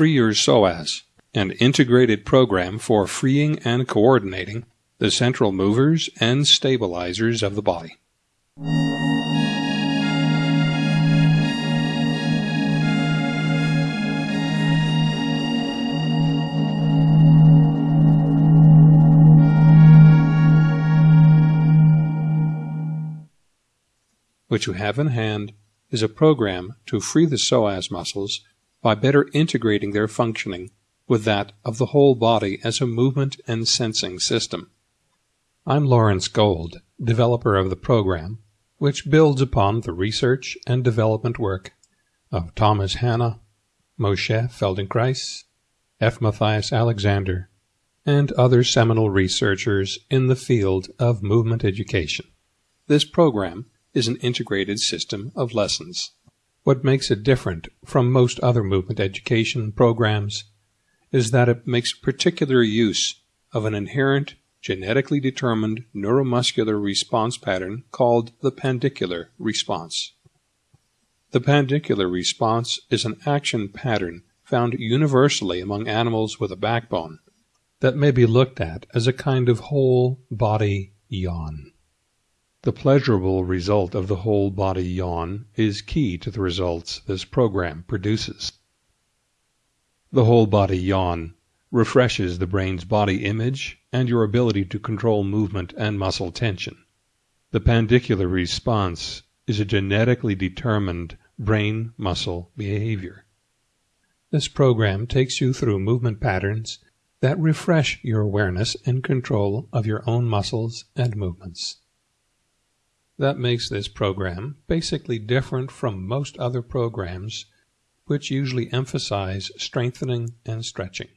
Free Your Psoas, an integrated program for freeing and coordinating the central movers and stabilizers of the body. What you have in hand is a program to free the psoas muscles by better integrating their functioning with that of the whole body as a movement and sensing system. I'm Lawrence Gold, developer of the program, which builds upon the research and development work of Thomas Hanna, Moshe Feldenkrais, F. Matthias Alexander, and other seminal researchers in the field of movement education. This program is an integrated system of lessons. What makes it different from most other movement education programs is that it makes particular use of an inherent genetically determined neuromuscular response pattern called the pandicular response. The pandicular response is an action pattern found universally among animals with a backbone that may be looked at as a kind of whole body yawn. The pleasurable result of the whole body yawn is key to the results this program produces. The whole body yawn refreshes the brain's body image and your ability to control movement and muscle tension. The pandicular response is a genetically determined brain muscle behavior. This program takes you through movement patterns that refresh your awareness and control of your own muscles and movements. That makes this program basically different from most other programs which usually emphasize strengthening and stretching.